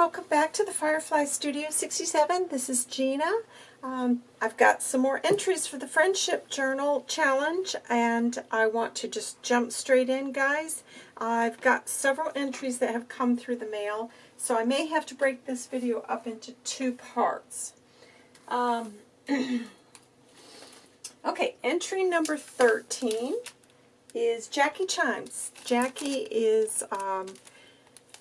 welcome back to the Firefly Studio 67. This is Gina. Um, I've got some more entries for the Friendship Journal Challenge, and I want to just jump straight in, guys. I've got several entries that have come through the mail, so I may have to break this video up into two parts. Um, okay, entry number 13 is Jackie Chimes. Jackie is... Um,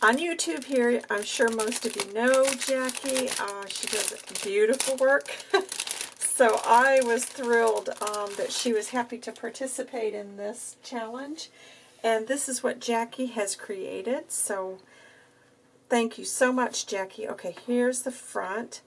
on YouTube here, I'm sure most of you know Jackie. Uh, she does beautiful work. so I was thrilled um, that she was happy to participate in this challenge. And this is what Jackie has created. So thank you so much, Jackie. Okay, here's the front.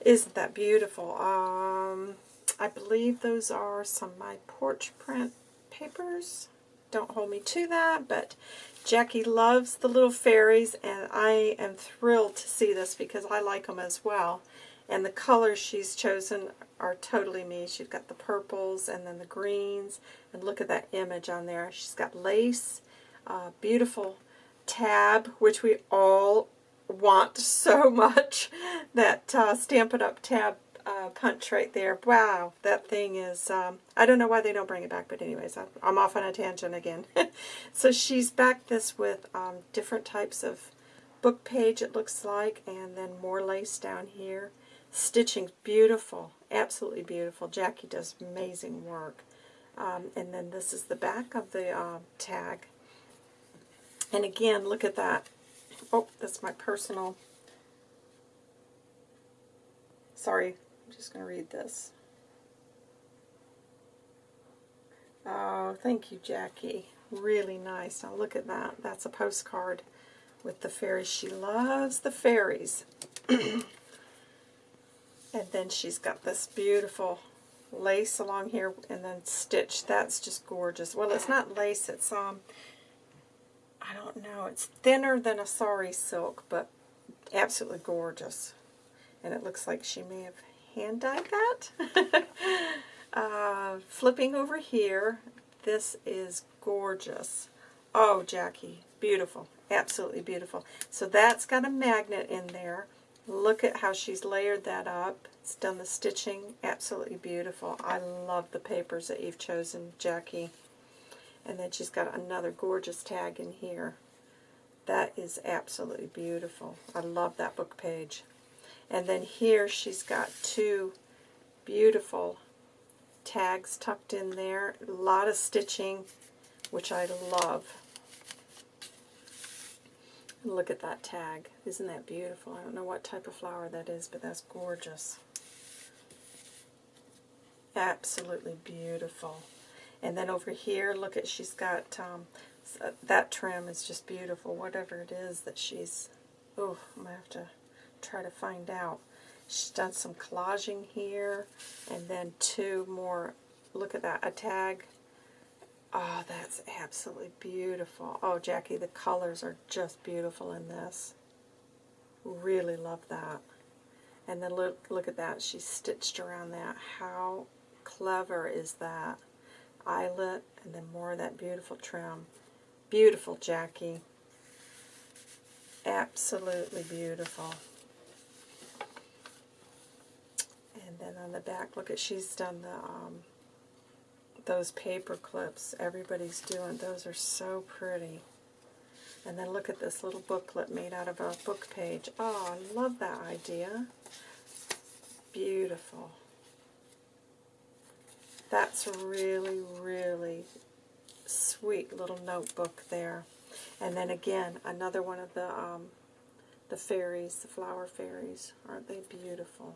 Isn't that beautiful? Um, I believe those are some My Porch print papers. Don't hold me to that, but Jackie loves the little fairies, and I am thrilled to see this because I like them as well. And the colors she's chosen are totally me. She's got the purples and then the greens. And look at that image on there. She's got lace, uh, beautiful tab, which we all want so much. That uh, Stampin' Up! tab uh, punch right there. Wow, that thing is, um, I don't know why they don't bring it back, but anyways, I'm off on a tangent again. so she's backed this with um, different types of book page, it looks like, and then more lace down here. Stitching beautiful, absolutely beautiful. Jackie does amazing work. Um, and then this is the back of the uh, tag. And again, look at that. Oh, that's my personal sorry, I'm just going to read this. Oh, thank you, Jackie. Really nice. Now look at that. That's a postcard with the fairies. She loves the fairies. and then she's got this beautiful lace along here and then stitch. That's just gorgeous. Well, it's not lace. It's, um, I don't know. It's thinner than a sari silk, but absolutely gorgeous. And it looks like she may have hand dyed that. uh, flipping over here, this is gorgeous. Oh, Jackie, beautiful. Absolutely beautiful. So that's got a magnet in there. Look at how she's layered that up. It's done the stitching. Absolutely beautiful. I love the papers that you've chosen, Jackie. And then she's got another gorgeous tag in here. That is absolutely beautiful. I love that book page. And then here she's got two beautiful tags tucked in there. A lot of stitching, which I love. look at that tag. Isn't that beautiful? I don't know what type of flower that is, but that's gorgeous. Absolutely beautiful. And then over here, look at, she's got, um, that trim is just beautiful. Whatever it is that she's, oh, I'm going to have to try to find out. She's done some collaging here, and then two more, look at that, a tag. Oh, that's absolutely beautiful. Oh, Jackie, the colors are just beautiful in this. Really love that. And then look, look at that. She stitched around that. How clever is that? Eyelet, and then more of that beautiful trim. Beautiful, Jackie. Absolutely beautiful. Then on the back, look at, she's done the, um, those paper clips everybody's doing. Those are so pretty. And then look at this little booklet made out of a book page. Oh, I love that idea. Beautiful. That's really, really sweet little notebook there. And then again, another one of the um, the fairies, the flower fairies. Aren't they beautiful?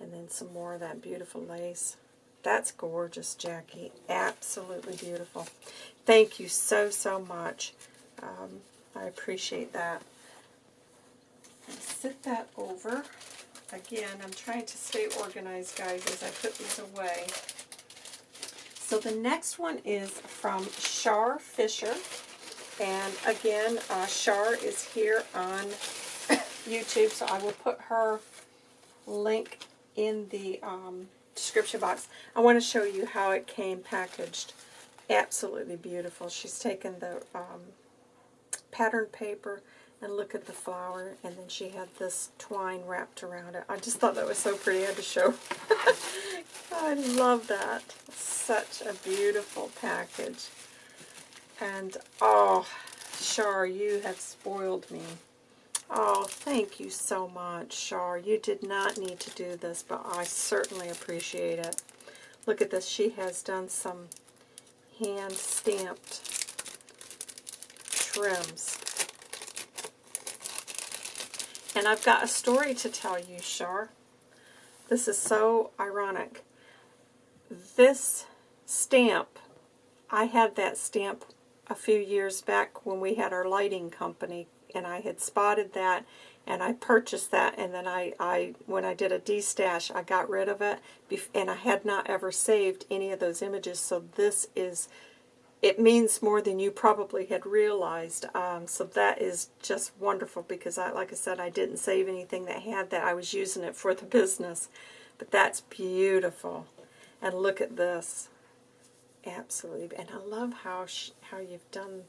And then some more of that beautiful lace. That's gorgeous, Jackie. Absolutely beautiful. Thank you so, so much. Um, I appreciate that. Sit that over. Again, I'm trying to stay organized, guys, as I put these away. So the next one is from Shar Fisher. And again, uh, Shar is here on YouTube, so I will put her link in the um, description box. I want to show you how it came packaged. Absolutely beautiful. She's taken the um, pattern paper And look at the flower, and then she had this twine wrapped around it. I just thought that was so pretty. I had to show. I love that. Such a beautiful package. And, oh, Char, you have spoiled me. Oh, thank you so much, Char. You did not need to do this, but I certainly appreciate it. Look at this. She has done some hand-stamped trims. And I've got a story to tell you, Char. This is so ironic. This stamp, I had that stamp a few years back when we had our lighting company and I had spotted that and I purchased that and then I, I when I did a destash I got rid of it and I had not ever saved any of those images so this is it means more than you probably had realized um, so that is just wonderful because I like I said I didn't save anything that had that I was using it for the business but that's beautiful and look at this absolutely and I love how how you've done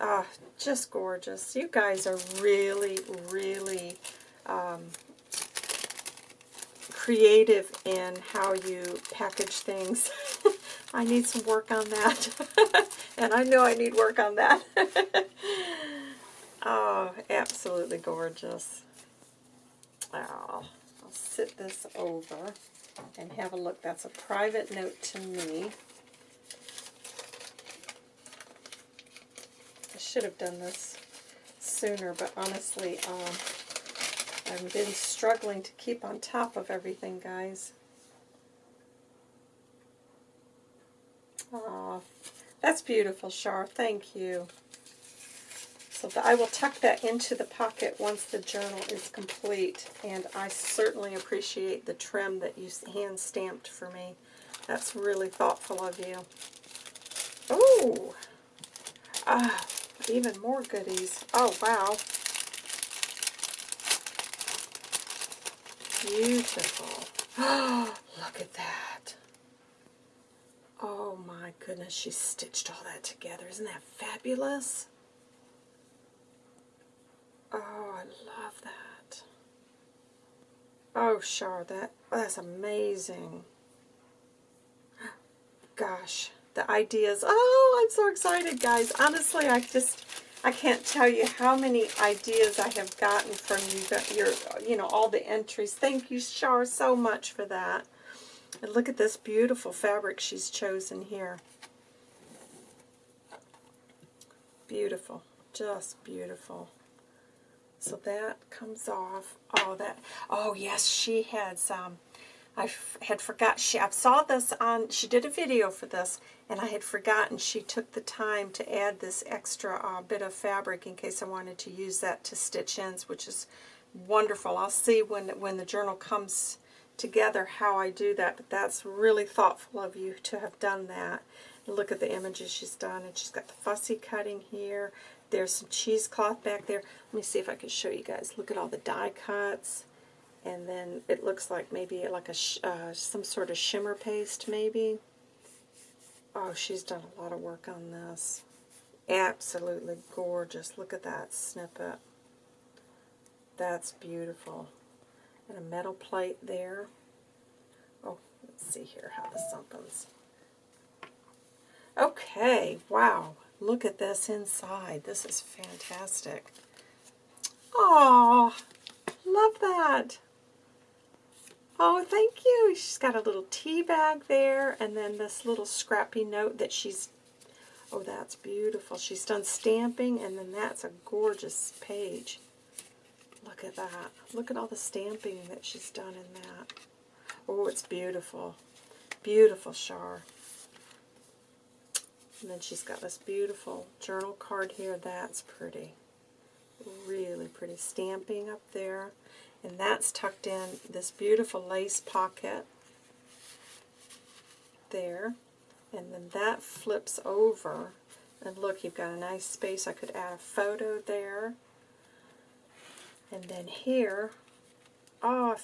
Ah, just gorgeous. You guys are really, really um, creative in how you package things. I need some work on that. and I know I need work on that. oh, absolutely gorgeous. Oh, I'll sit this over and have a look. That's a private note to me. Should have done this sooner, but honestly, um, I've been struggling to keep on top of everything, guys. Aw, that's beautiful, Char. Thank you. So I will tuck that into the pocket once the journal is complete, and I certainly appreciate the trim that you hand-stamped for me. That's really thoughtful of you. Oh! Ah, even more goodies. Oh, wow. Beautiful. Look at that. Oh my goodness, she stitched all that together. Isn't that fabulous? Oh, I love that. Oh, Char, that, that's amazing. Gosh the ideas. Oh, I'm so excited, guys. Honestly, I just, I can't tell you how many ideas I have gotten from you, your, you know, all the entries. Thank you, Char, so much for that. And look at this beautiful fabric she's chosen here. Beautiful. Just beautiful. So that comes off. Oh, that, oh yes, she had some, um, I had forgot, she, I saw this on, she did a video for this, and I had forgotten she took the time to add this extra uh, bit of fabric in case I wanted to use that to stitch ends, which is wonderful. I'll see when, when the journal comes together how I do that, but that's really thoughtful of you to have done that. Look at the images she's done, and she's got the fussy cutting here. There's some cheesecloth back there. Let me see if I can show you guys. Look at all the die cuts and then it looks like maybe like a uh, some sort of shimmer paste maybe. Oh, she's done a lot of work on this. Absolutely gorgeous. Look at that snippet. That's beautiful. And a metal plate there. Oh, let's see here how this opens. Okay, wow. Look at this inside. This is fantastic. Oh, love that. Oh, thank you. She's got a little tea bag there, and then this little scrappy note that she's, oh, that's beautiful. She's done stamping, and then that's a gorgeous page. Look at that. Look at all the stamping that she's done in that. Oh, it's beautiful. Beautiful Char. And then she's got this beautiful journal card here. That's pretty. Really pretty. Stamping up there. And that's tucked in this beautiful lace pocket there. And then that flips over. And look, you've got a nice space. I could add a photo there. And then here, oh,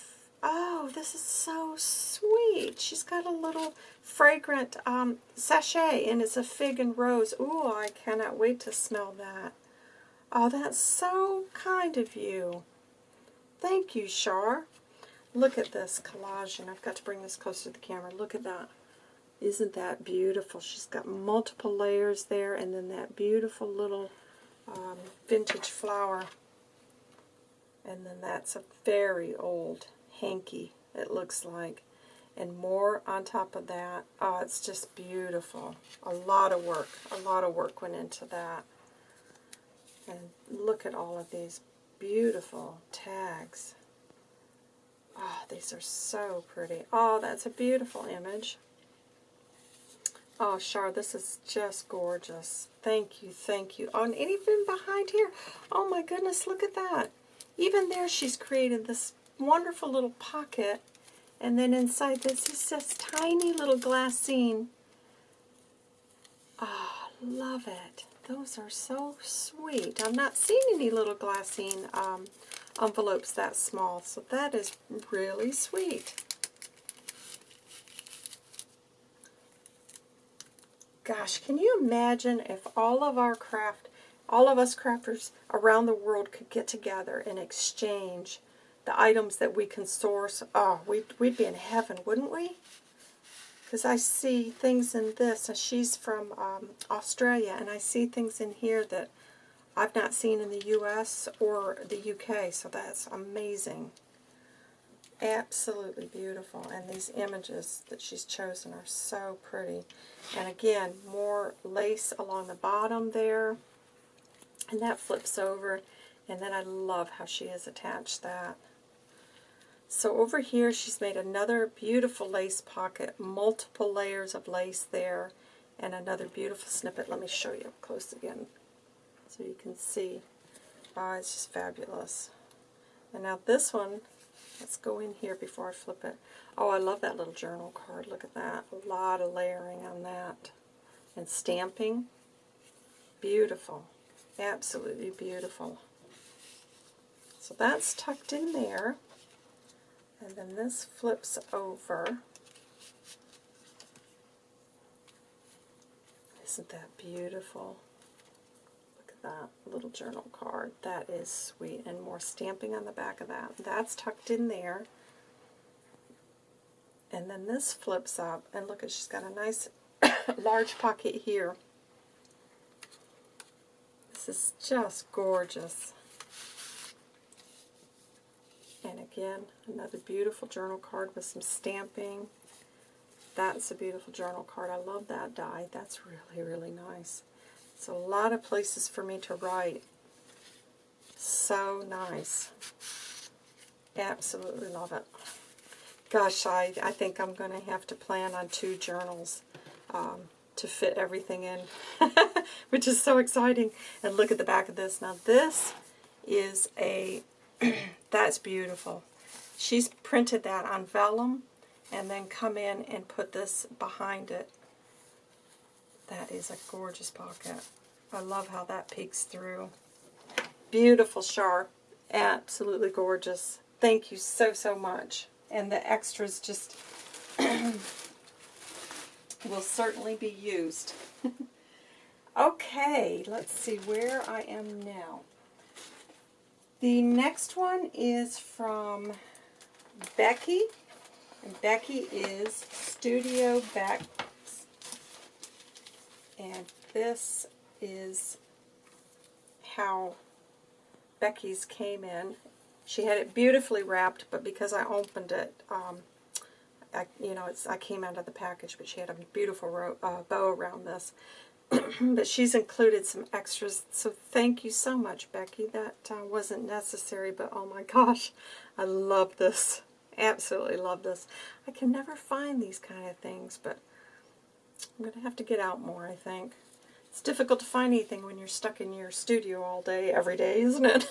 oh, this is so sweet. She's got a little fragrant um, sachet, and it's a fig and rose. Ooh, I cannot wait to smell that. Oh, that's so kind of you. Thank you, Shar. Look at this collage, and I've got to bring this closer to the camera. Look at that. Isn't that beautiful? She's got multiple layers there, and then that beautiful little um, vintage flower. And then that's a very old hanky, it looks like. And more on top of that. Oh, it's just beautiful. A lot of work. A lot of work went into that. And look at all of these beautiful tags. Oh, these are so pretty. Oh, that's a beautiful image. Oh, Char, this is just gorgeous. Thank you, thank you. Oh, and even behind here, oh my goodness, look at that. Even there she's created this wonderful little pocket. And then inside this is this tiny little glassine. Ah, oh, love it. Those are so sweet. I've not seen any little glassine um, envelopes that small, so that is really sweet. Gosh, can you imagine if all of our craft, all of us crafters around the world could get together and exchange the items that we can source? Oh, we'd, we'd be in heaven, wouldn't we? Because I see things in this, and she's from um, Australia, and I see things in here that I've not seen in the U.S. or the UK, so that's amazing. Absolutely beautiful. And these images that she's chosen are so pretty. And again, more lace along the bottom there. And that flips over. And then I love how she has attached that. So over here, she's made another beautiful lace pocket, multiple layers of lace there, and another beautiful snippet. Let me show you up close again so you can see. Oh, it's just fabulous. And now this one Let's go in here before I flip it. Oh, I love that little journal card. Look at that. A lot of layering on that. And stamping. Beautiful. Absolutely beautiful. So that's tucked in there. And then this flips over. Isn't that beautiful? Look at that little journal card. That is sweet. And more stamping on the back of that. That's tucked in there. And then this flips up. And look, she's got a nice large pocket here. This is just gorgeous. And again, another beautiful journal card with some stamping. That's a beautiful journal card. I love that die. That's really, really nice. It's a lot of places for me to write. So nice. Absolutely love it. Gosh, I, I think I'm going to have to plan on two journals um, to fit everything in, which is so exciting. And look at the back of this. Now this is a, that's beautiful. She's printed that on vellum and then come in and put this behind it that is a gorgeous pocket. I love how that peeks through. Beautiful sharp. Absolutely gorgeous. Thank you so, so much. And the extras just will certainly be used. okay, let's see where I am now. The next one is from Becky. And Becky is Studio Back and this is how Becky's came in. She had it beautifully wrapped, but because I opened it, um, I, you know, it's, I came out of the package, but she had a beautiful uh, bow around this. but she's included some extras, so thank you so much, Becky. That uh, wasn't necessary, but oh my gosh, I love this. Absolutely love this. I can never find these kind of things, but I'm going to have to get out more, I think. It's difficult to find anything when you're stuck in your studio all day, every day, isn't it?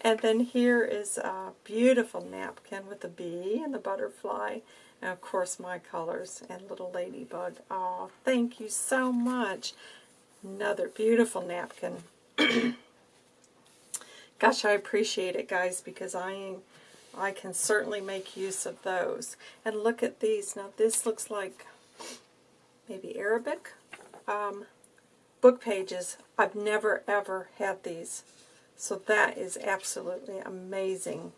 and then here is a beautiful napkin with the bee and the butterfly. And of course my colors and little ladybug. Oh, thank you so much. Another beautiful napkin. Gosh, I appreciate it, guys, because I I can certainly make use of those. And look at these. Now, this looks like maybe Arabic. Um, book pages. I've never ever had these. So that is absolutely amazing.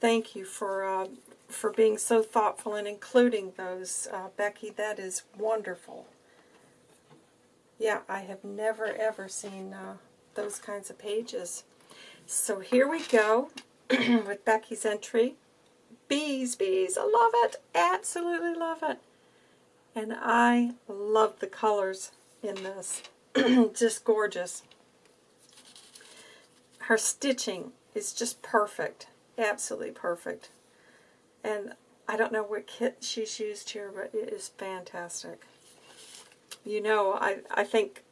Thank you for uh, for being so thoughtful and including those, uh, Becky. That is wonderful. Yeah, I have never ever seen uh, those kinds of pages. So here we go with Becky's entry. Bees, bees, I love it. Absolutely love it. And I love the colors in this. just gorgeous. Her stitching is just perfect. Absolutely perfect. And I don't know what kit she's used here, but it is fantastic. You know, I, I think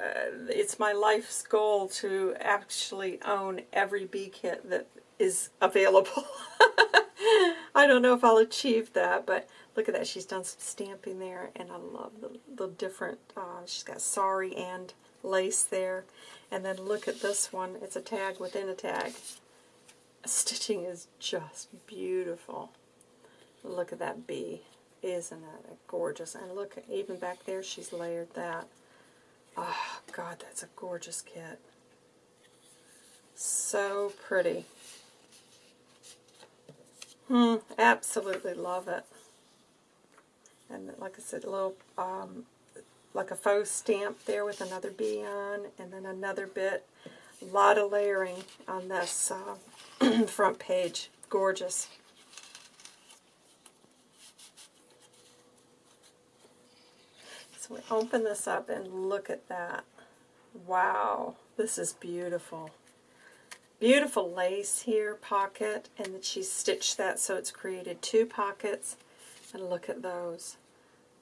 uh, it's my life's goal to actually own every bee kit that is available. I don't know if I'll achieve that, but look at that. She's done some stamping there, and I love the, the different, uh, she's got sari and lace there. And then look at this one. It's a tag within a tag. Stitching is just beautiful. Look at that bee. Isn't that gorgeous? And look, even back there, she's layered that. Oh, God, that's a gorgeous kit. So pretty. Hmm, absolutely love it. And like I said, a little, um, like a faux stamp there with another bee on, and then another bit. A lot of layering on this uh, front page. Gorgeous. So we open this up and look at that. Wow, this is beautiful. Beautiful lace here, pocket, and then she stitched that so it's created two pockets. And look at those.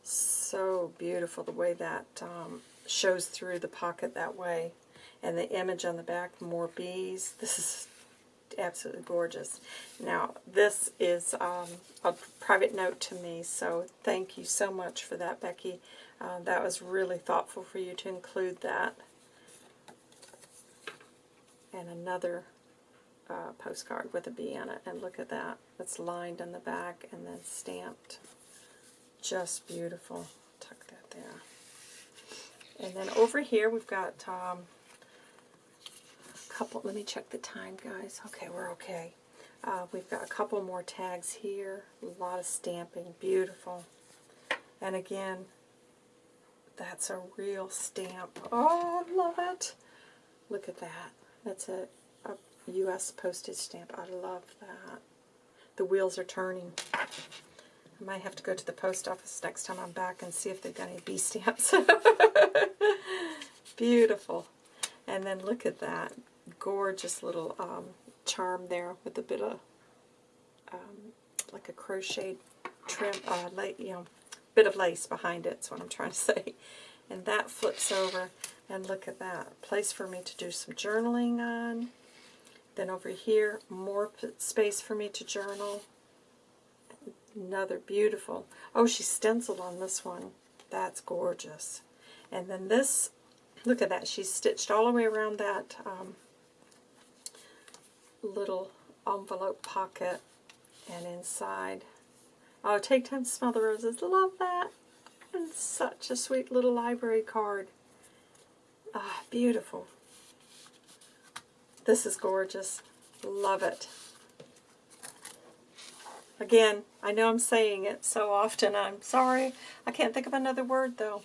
So beautiful the way that um, shows through the pocket that way. And the image on the back, more bees. This is absolutely gorgeous. Now, this is um, a private note to me, so thank you so much for that, Becky. Uh, that was really thoughtful for you to include that. And another uh, postcard with a bee it. And look at that. It's lined on the back and then stamped. Just beautiful. Tuck that there. And then over here we've got um, couple, let me check the time guys. Okay, we're okay. Uh, we've got a couple more tags here. A lot of stamping. Beautiful. And again, that's a real stamp. Oh, I love it. Look at that. That's a, a U.S. postage stamp. I love that. The wheels are turning. I might have to go to the post office next time I'm back and see if they've got any bee stamps. Beautiful. And then look at that. Gorgeous little um, charm there with a bit of, um, like a crocheted trim, uh, you know, bit of lace behind it, that's what I'm trying to say. And that flips over, and look at that. Place for me to do some journaling on. Then over here, more space for me to journal. Another beautiful. Oh, she stenciled on this one. That's gorgeous. And then this, look at that. She's stitched all the way around that um, little envelope pocket and inside Oh, take time to smell the roses. Love that. And such a sweet little library card. Ah, beautiful. This is gorgeous. Love it. Again, I know I'm saying it so often. I'm sorry. I can't think of another word, though.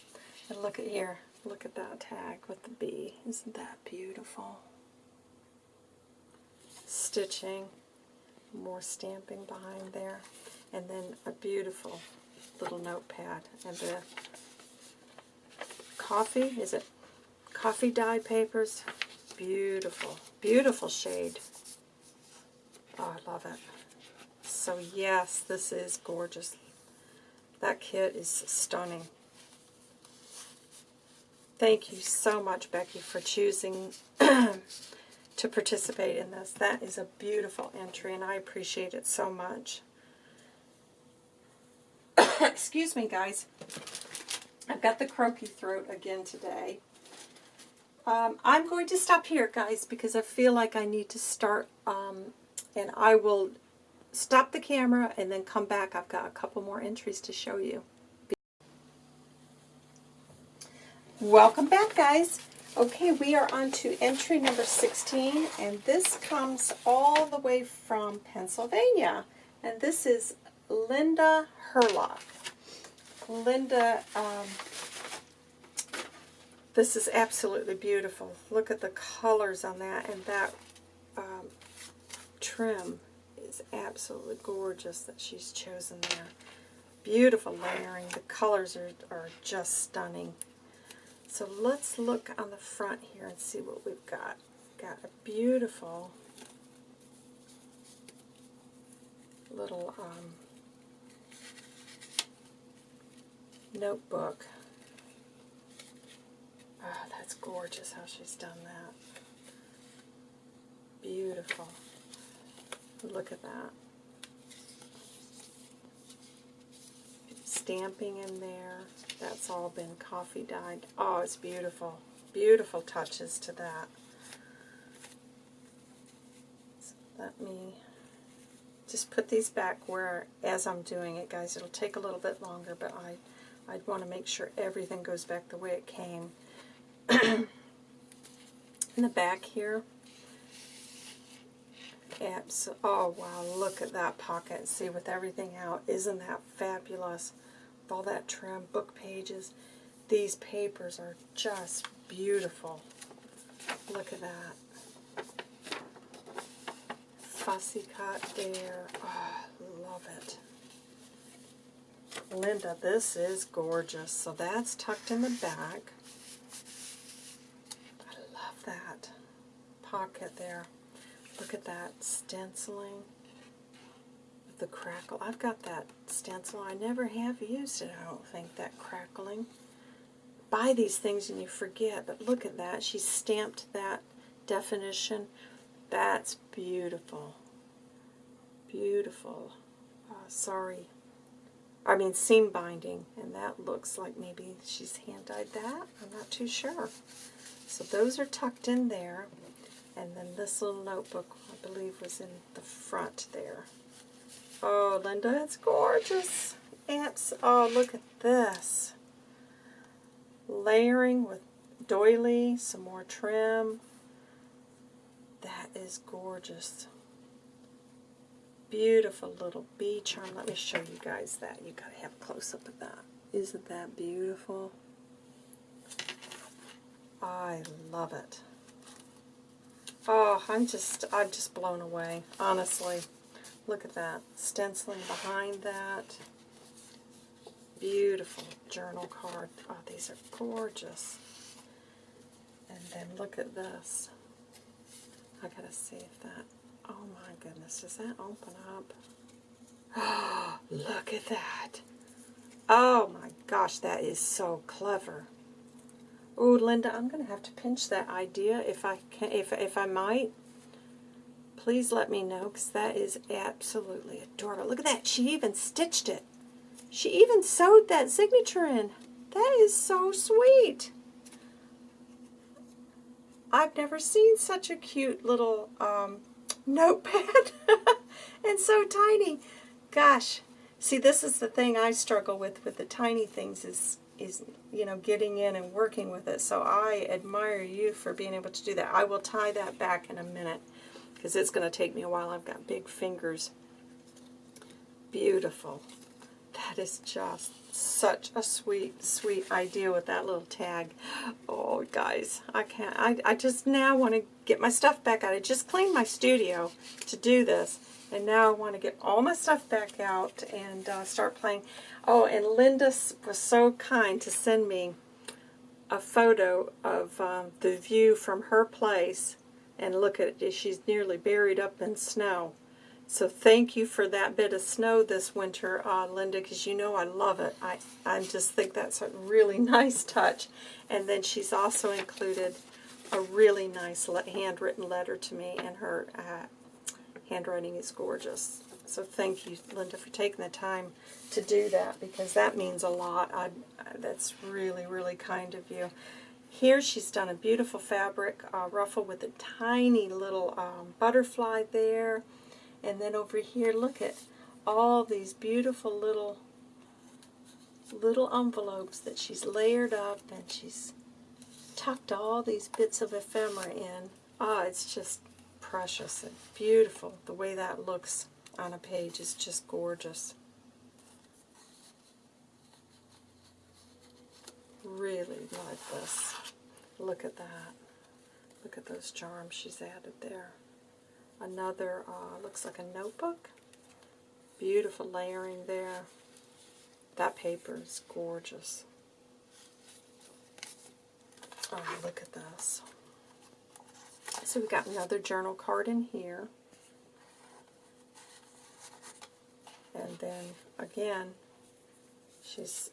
And look at here. Look at that tag with the bee. Isn't that beautiful? Stitching. More stamping behind there and then a beautiful little notepad and the coffee, is it coffee dye papers? Beautiful, beautiful shade. Oh, I love it. So yes, this is gorgeous. That kit is stunning. Thank you so much, Becky, for choosing to participate in this. That is a beautiful entry, and I appreciate it so much. Excuse me, guys. I've got the croaky throat again today. Um, I'm going to stop here, guys, because I feel like I need to start, um, and I will stop the camera and then come back. I've got a couple more entries to show you. Welcome back, guys. Okay, we are on to entry number 16, and this comes all the way from Pennsylvania. And this is Linda Herlock. Linda, um, this is absolutely beautiful. Look at the colors on that, and that um, trim is absolutely gorgeous that she's chosen there. Beautiful layering. The colors are, are just stunning. So let's look on the front here and see what we've got. Got a beautiful little um, notebook. Oh, that's gorgeous how she's done that. Beautiful. Look at that. Stamping in there. That's all been coffee dyed. Oh, it's beautiful. Beautiful touches to that. So let me just put these back where, as I'm doing it, guys, it'll take a little bit longer, but I, I'd want to make sure everything goes back the way it came. in the back here, oh wow, look at that pocket. See, with everything out, isn't that fabulous? All that trim, book pages. These papers are just beautiful. Look at that. Fussy cut there. Oh, love it. Linda, this is gorgeous. So that's tucked in the back. I love that pocket there. Look at that stenciling the crackle. I've got that stencil. I never have used it, I don't think, that crackling. Buy these things and you forget, but look at that. She stamped that definition. That's beautiful. Beautiful. Uh, sorry. I mean seam binding, and that looks like maybe she's hand-dyed that. I'm not too sure. So those are tucked in there, and then this little notebook, I believe, was in the front there. Oh, Linda, it's gorgeous. Ants. Oh, look at this. Layering with doily, some more trim. That is gorgeous. Beautiful little bee charm. Let me show you guys that. You gotta have a close-up of that. Isn't that beautiful? I love it. Oh, I'm just, I'm just blown away, honestly. Look at that. Stenciling behind that. Beautiful journal card. Oh, these are gorgeous. And then look at this. I gotta see if that, oh my goodness, does that open up? Oh, look at that. Oh my gosh, that is so clever. Oh, Linda, I'm to have to pinch that idea if I can, if if I might please let me know because that is absolutely adorable. Look at that. She even stitched it. She even sewed that signature in. That is so sweet. I've never seen such a cute little um, notepad and so tiny. Gosh, see this is the thing I struggle with with the tiny things is is you know getting in and working with it. So I admire you for being able to do that. I will tie that back in a minute because it's going to take me a while. I've got big fingers. Beautiful. That is just such a sweet, sweet idea with that little tag. Oh, guys, I can't. I, I just now want to get my stuff back out. I just cleaned my studio to do this, and now I want to get all my stuff back out and uh, start playing. Oh, and Linda was so kind to send me a photo of um, the view from her place and look at it, she's nearly buried up in snow. So thank you for that bit of snow this winter, uh, Linda, because you know I love it. I, I just think that's a really nice touch. And then she's also included a really nice handwritten letter to me, and her uh, handwriting is gorgeous. So thank you, Linda, for taking the time to do that, because that means a lot. I, that's really, really kind of you. Here she's done a beautiful fabric uh, ruffle with a tiny little um, butterfly there. And then over here, look at all these beautiful little little envelopes that she's layered up and she's tucked all these bits of ephemera in. Ah, it's just precious and beautiful. The way that looks on a page is just gorgeous. Really like this. Look at that. Look at those charms she's added there. Another, uh, looks like a notebook. Beautiful layering there. That paper is gorgeous. Oh, look at this. So we've got another journal card in here. And then, again, she's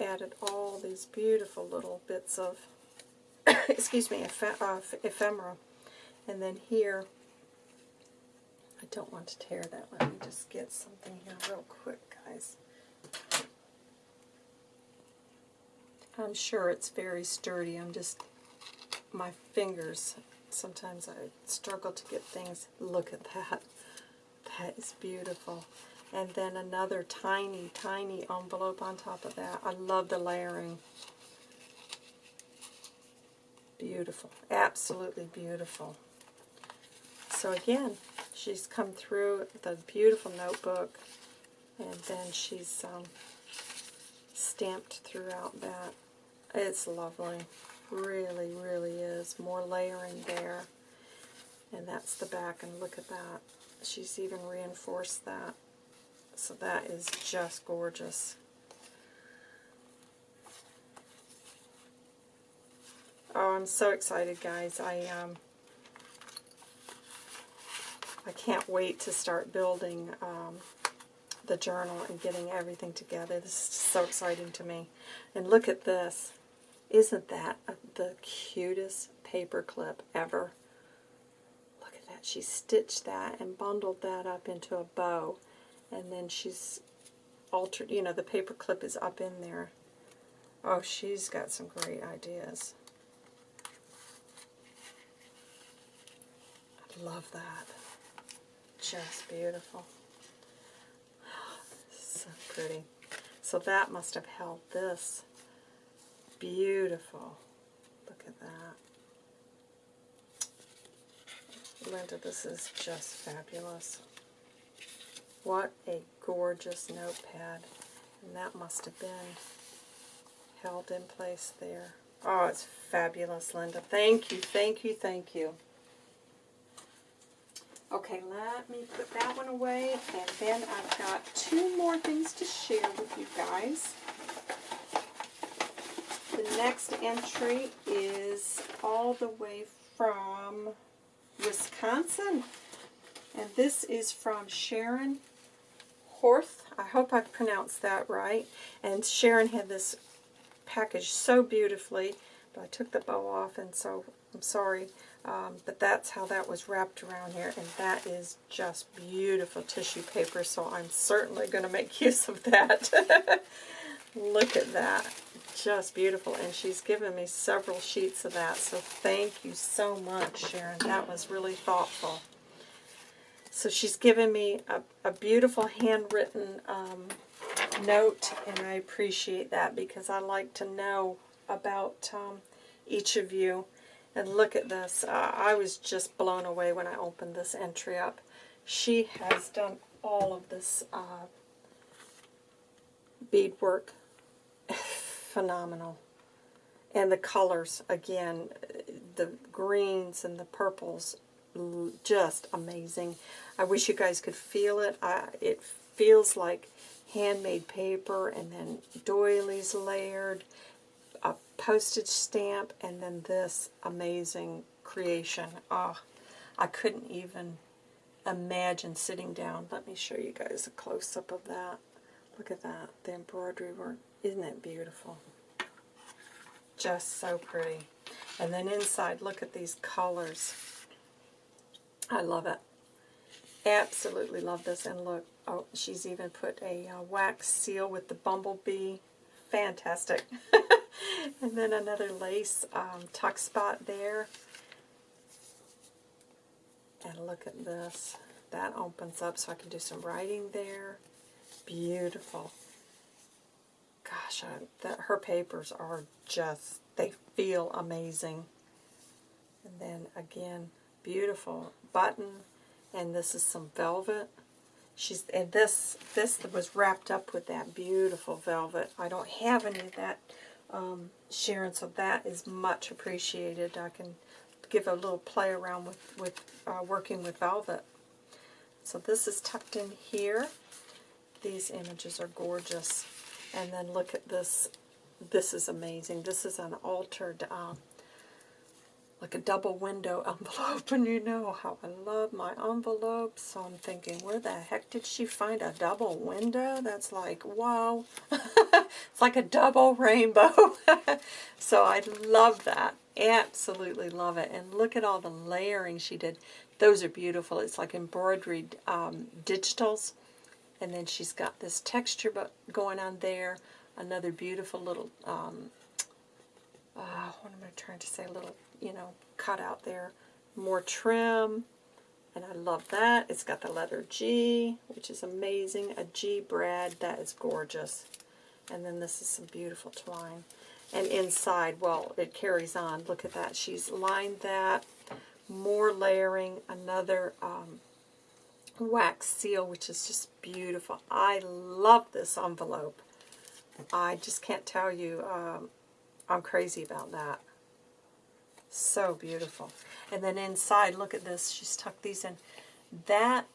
added all these beautiful little bits of, excuse me, eph uh, ephemera. And then here, I don't want to tear that. Let me just get something here real quick, guys. I'm sure it's very sturdy. I'm just, my fingers, sometimes I struggle to get things. Look at that. That is beautiful. And then another tiny, tiny envelope on top of that. I love the layering. Beautiful. Absolutely beautiful. So again, she's come through the beautiful notebook, and then she's um, stamped throughout that. It's lovely. Really, really is. More layering there. And that's the back, and look at that. She's even reinforced that. So that is just gorgeous. Oh, I'm so excited, guys. I um, I can't wait to start building um, the journal and getting everything together. This is so exciting to me. And look at this. Isn't that the cutest paper clip ever? Look at that. She stitched that and bundled that up into a bow. And then she's altered, you know, the paper clip is up in there. Oh, she's got some great ideas. Love that. Just beautiful. So pretty. So that must have held this beautiful. Look at that. Linda, this is just fabulous. What a gorgeous notepad. And that must have been held in place there. Oh, it's fabulous, Linda. Thank you, thank you, thank you. Okay, let me put that one away, and then I've got two more things to share with you guys. The next entry is all the way from Wisconsin. And this is from Sharon Horth. I hope I pronounced that right. And Sharon had this package so beautifully, but I took the bow off, and so I'm sorry. Um, but that's how that was wrapped around here, and that is just beautiful tissue paper, so I'm certainly going to make use of that. Look at that just beautiful. And she's given me several sheets of that. So thank you so much, Sharon. That was really thoughtful. So she's given me a, a beautiful handwritten um, note, and I appreciate that because I like to know about um, each of you. And look at this. Uh, I was just blown away when I opened this entry up. She has done all of this uh, beadwork phenomenal. And the colors, again, the greens and the purples, just amazing. I wish you guys could feel it. I, it feels like handmade paper and then doilies layered, postage stamp, and then this amazing creation. Oh, I couldn't even imagine sitting down. Let me show you guys a close-up of that. Look at that, the embroidery work. Isn't it beautiful? Just so pretty. And then inside, look at these colors. I love it. Absolutely love this. And look, oh, she's even put a uh, wax seal with the bumblebee. Fantastic. and then another lace um, tuck spot there. And look at this. That opens up so I can do some writing there. Beautiful. gosh, I, the, her papers are just, they feel amazing. And then again, beautiful button, and this is some velvet. She's and this this was wrapped up with that beautiful velvet. I don't have any of that, um, Sharon, so that is much appreciated. I can give a little play around with with uh, working with velvet. So this is tucked in here. These images are gorgeous. And then look at this. This is amazing. This is an altered, uh, like a double window envelope. And you know how I love my envelopes. So I'm thinking, where the heck did she find a double window? That's like, wow. it's like a double rainbow. so I love that. Absolutely love it. And look at all the layering she did. Those are beautiful. It's like embroidered um, digitals. And then she's got this texture going on there. Another beautiful little, um, uh, what am I trying to say, little, you know, cut out there. More trim. And I love that. It's got the letter G, which is amazing. A G brad. That is gorgeous. And then this is some beautiful twine. And inside, well, it carries on. Look at that. She's lined that more layering, another um, wax seal, which is just beautiful. I love this envelope. I just can't tell you, um, I'm crazy about that. So beautiful. And then inside, look at this, she's tucked these in. That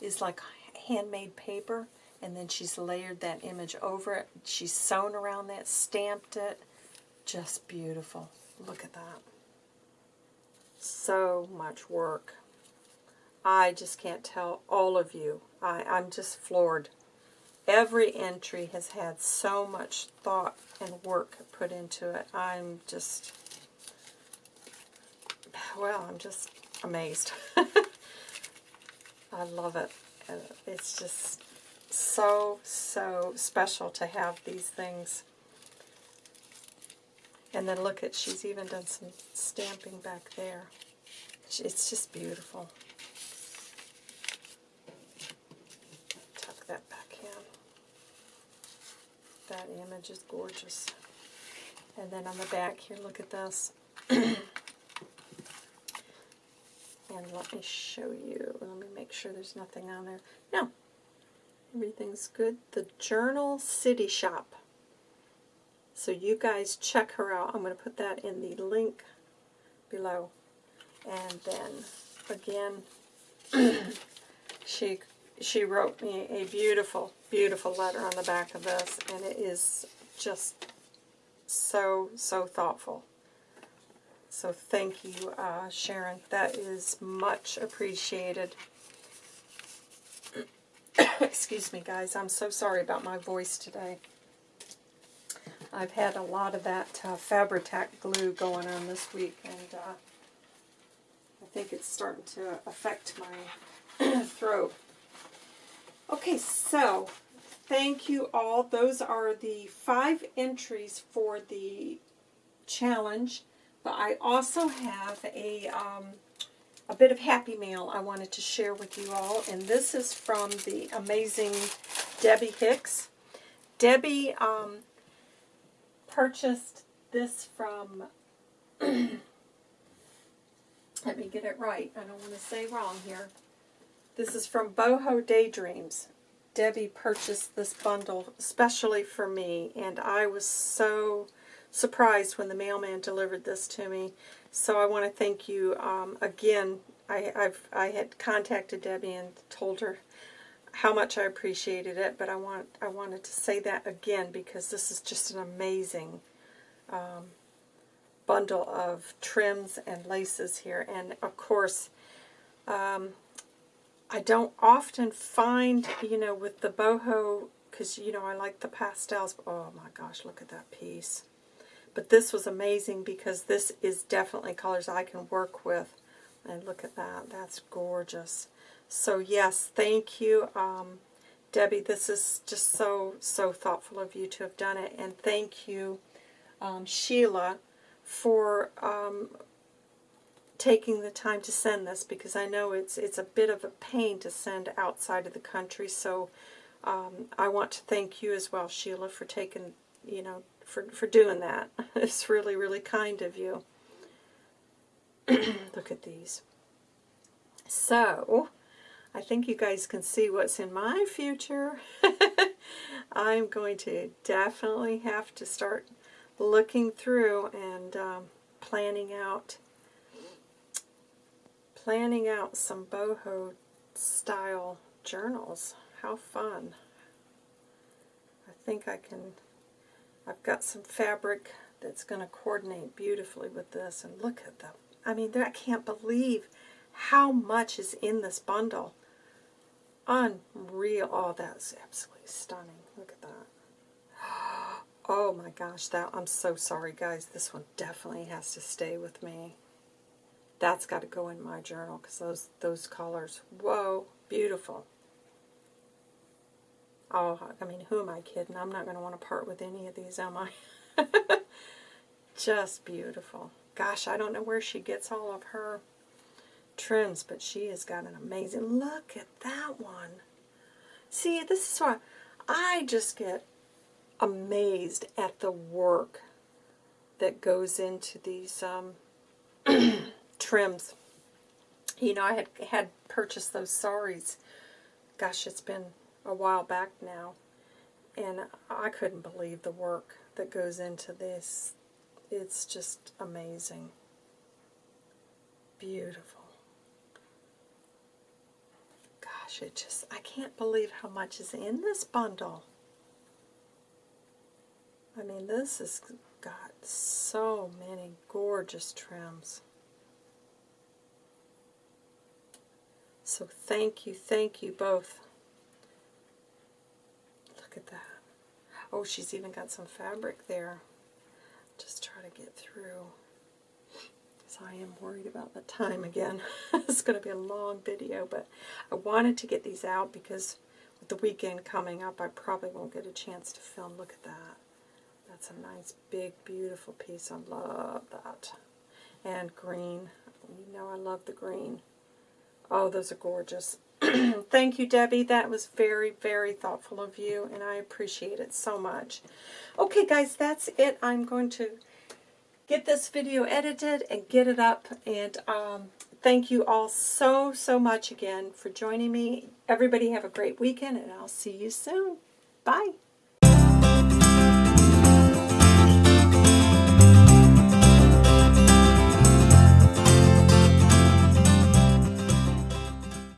is like handmade paper, and then she's layered that image over it. She's sewn around that, stamped it. Just beautiful. Look at that so much work. I just can't tell all of you. I, I'm just floored. Every entry has had so much thought and work put into it. I'm just, well, I'm just amazed. I love it. Uh, it's just so, so special to have these things. And then look at, she's even done some stamping back there. It's just beautiful. Tuck that back in. That image is gorgeous. And then on the back here, look at this. and let me show you. Let me make sure there's nothing on there. No. Everything's good. The Journal City Shop. So you guys check her out. I'm going to put that in the link below. And then again, she she wrote me a beautiful, beautiful letter on the back of this, and it is just so, so thoughtful. So thank you, uh, Sharon. That is much appreciated. Excuse me, guys. I'm so sorry about my voice today. I've had a lot of that uh, Fabri-Tac glue going on this week, and uh, I think it's starting to affect my throat. Okay, so thank you all. Those are the five entries for the challenge, but I also have a um, a bit of Happy Mail I wanted to share with you all, and this is from the amazing Debbie Hicks. Debbie um, purchased this from, let me get it right, I don't want to say wrong here. This is from Boho Daydreams. Debbie purchased this bundle especially for me, and I was so surprised when the mailman delivered this to me. So I want to thank you um, again. I, I've I had contacted Debbie and told her how much I appreciated it, but I want I wanted to say that again because this is just an amazing um, bundle of trims and laces here. And of course, um, I don't often find, you know, with the boho, because, you know, I like the pastels. Oh my gosh, look at that piece. But this was amazing because this is definitely colors I can work with. And look at that. That's gorgeous. So yes, thank you, um, Debbie. This is just so, so thoughtful of you to have done it. And thank you, um, Sheila, for um, taking the time to send this because I know it's it's a bit of a pain to send outside of the country. So um, I want to thank you as well, Sheila, for taking, you know, for, for doing that. It's really, really kind of you. Look at these. So, I think you guys can see what's in my future. I'm going to definitely have to start looking through and um, planning out planning out some boho style journals. How fun. I think I can, I've got some fabric that's going to coordinate beautifully with this. And look at them. I mean, I can't believe how much is in this bundle. Unreal. Oh, that's absolutely stunning. Look at that. Oh my gosh, that I'm so sorry guys. This one definitely has to stay with me. That's got to go in my journal because those those colors, whoa, beautiful. Oh, I mean, who am I kidding? I'm not going to want to part with any of these, am I? Just beautiful. Gosh, I don't know where she gets all of her trims, but she has got an amazing, look at that one. See, this is why I just get amazed at the work that goes into these um, trims. You know, I had had purchased those saris. Gosh, it's been a while back now. And I couldn't believe the work that goes into this. It's just amazing. Beautiful. Gosh, it just, I can't believe how much is in this bundle. I mean, this has got so many gorgeous trims. So thank you, thank you both. Look at that. Oh, she's even got some fabric there. Just try to get through. Because I am worried about the time again. it's going to be a long video, but I wanted to get these out because with the weekend coming up, I probably won't get a chance to film. Look at that. That's a nice, big, beautiful piece. I love that. And green. You know I love the green. Oh, those are gorgeous. Thank you, Debbie. That was very, very thoughtful of you, and I appreciate it so much. Okay, guys, that's it. I'm going to get this video edited and get it up, and um, thank you all so, so much again for joining me. Everybody have a great weekend, and I'll see you soon. Bye.